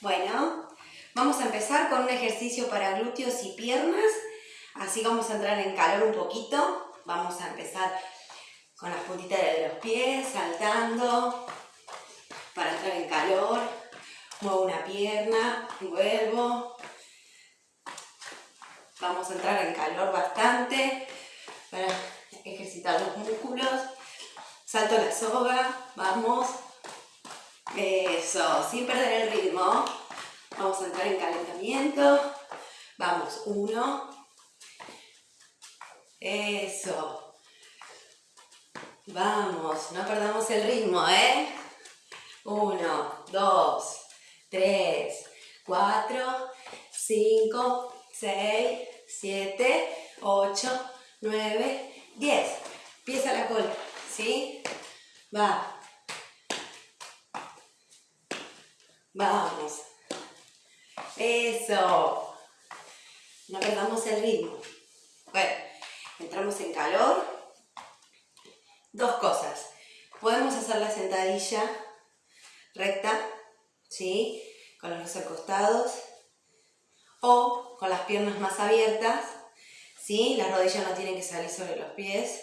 Bueno, vamos a empezar con un ejercicio para glúteos y piernas. Así vamos a entrar en calor un poquito. Vamos a empezar con las puntitas de los pies, saltando, para entrar en calor. Muevo una pierna, vuelvo. Vamos a entrar en calor bastante para ejercitar los músculos. Salto la soga, vamos. Eso, sin perder el ritmo. Vamos a entrar en calentamiento. Vamos, uno. Eso. Vamos, no perdamos el ritmo, ¿eh? Uno, dos, tres, cuatro, cinco, seis, siete, ocho, nueve, diez. Empieza la cola, ¿sí? Va. Vamos. Eso. No perdamos el ritmo. Bueno, entramos en calor. Dos cosas. Podemos hacer la sentadilla recta, ¿sí? Con los brazos acostados. O con las piernas más abiertas, ¿sí? Las rodillas no tienen que salir sobre los pies.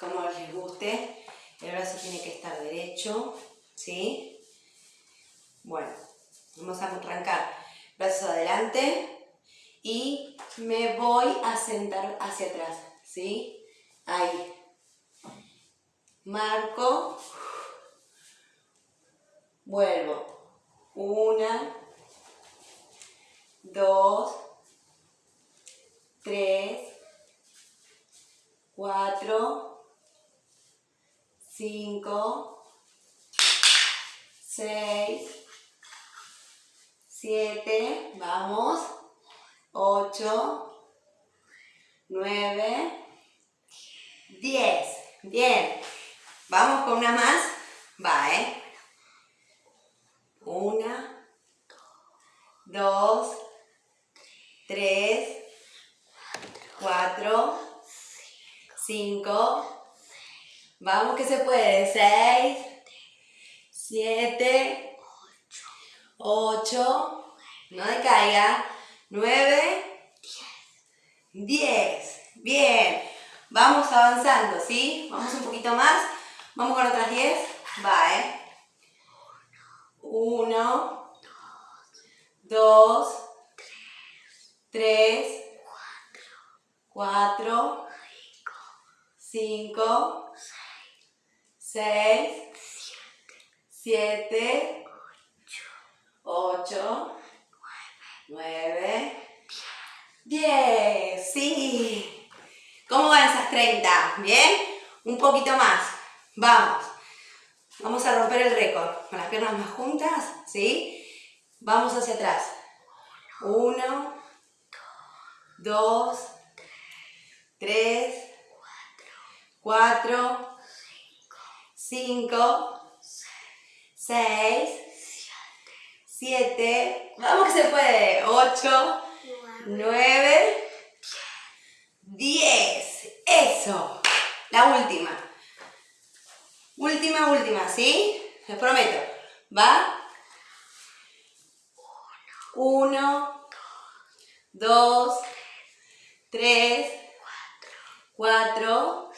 Como les guste. El brazo tiene que estar derecho, ¿sí? Bueno, vamos a arrancar. Brazos adelante y me voy a sentar hacia atrás, ¿sí? Ahí. Marco. Vuelvo. Una. Dos. Tres. Cuatro. Cinco. Seis. 7, vamos, 8, 9, 10. Bien. Vamos con una más. Va, ¿eh? Una, dos, tres, cuatro, cinco. Vamos que se puede. Seis, siete, 8, no decaiga, 9, 10. Bien, vamos avanzando, ¿sí? Vamos un poquito más, vamos con otras 10, va, ¿eh? 1, 2, 3, 4, 5, 6, 7, 8, 9, 10. Sí. ¿Cómo van esas 30? ¿Bien? Un poquito más. Vamos. Vamos a romper el récord. Con las piernas más juntas. ¿Sí? Vamos hacia atrás. 1, 2, 3, 4, 5, 6, 7, vamos que se puede, 8, 9, 10, eso, la última, última, última, ¿sí? Les prometo, va, 1, 2, 3, 4,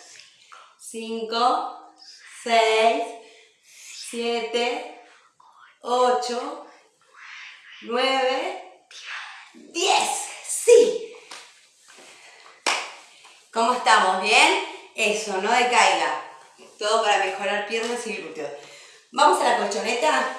5, 6, 7, 8, 9, 10. ¡Sí! ¿Cómo estamos? ¿Bien? Eso, no decaiga. Todo para mejorar piernas y glúteos. Vamos a la colchoneta.